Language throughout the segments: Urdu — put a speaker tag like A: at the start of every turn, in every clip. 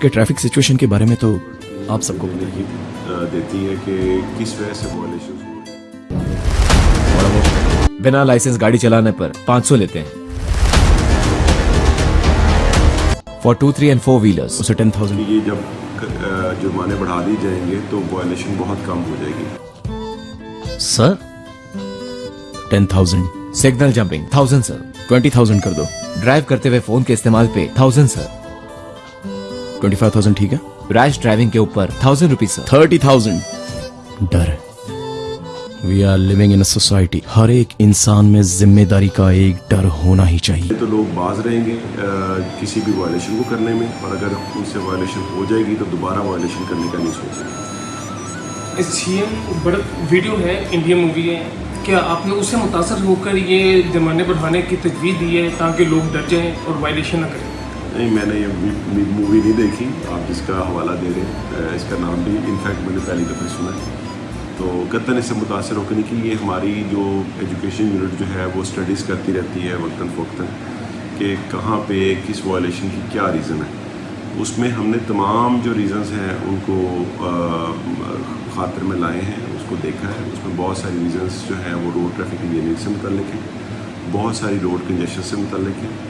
A: کے ٹریفک سچویشن کے بارے میں تو
B: آپ سب کو بتائیے دیتی ہے کہ کس وجہ سے
C: بنا لائسنس گاڑی چلانے پر پانچ سو لیتے ہیں۔ For two three and four wheelers
A: اسے ٹین تھاؤزینڈ
B: یہ جب جرمانے بڑھا دی جائیں گے تو وائلیشن بہت کم ہو جائے گی۔
A: Sir ten thousand
C: signal jumping thousand sir
A: twenty thousand کر دو۔
C: ڈرائیو کرتے ہوئے فون کے استعمال پہ thousand sir
A: twenty five thousand ٹھیک ہے؟
C: ریش ڈرائیونگ کے اوپر تھاؤزینڈ روپیز
A: سر۔ ڈر۔ We are living in society ہر ایک انسان میں ذمہ داری کا ایک ڈر ہونا ہی چاہیے۔
B: تو لوگ باز رہیں گے کسی بھی وائلیشن کو کرنے میں اور اگر ان سے وائلیشن ہو جائے گی تو دوبارہ وائلیشن کرنے کا نہیں سوچیں گے۔
C: سیم بڑا ویڈیو ہے انڈیا مووی ہے۔ کیا آپ نے اسے متاثر ہو کر یہ جرمانے بڑھانے کی تجویز دی ہے تاکہ لوگ ڈر جائیں اور وائلیشن نہ کریں؟
B: نہیں، میں نے یہ مووی نہیں دیکھی۔ آپ جس کا حوالہ دے رہے ہیں، اس کا نام بھی انفیکٹ میں نے پہلی دفعہ سنا ہے۔ تو قطن اس سے متاثر ہو کے نہیں کہ یہ ہماری جو ایجوکیشن یونٹ جو ہے، وہ اسٹڈیز کرتی رہتی ہے وقتاً فوقتاً کہ کہاں پہ، کس وائلیشن کی کیا ریزن ہے۔ اس میں ہم نے تمام جو ریزنز ہیں، ان کو خاطر میں لائے ہیں، اس کو دیکھا ہے۔ اس میں بہت ساری ریزنز جو ہیں، وہ روڈ ٹریفک انجینئرنگ سے متعلق ہیں۔ بہت ساری روڈ کنجیشن سے متعلق ہیں۔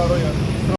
D: второй.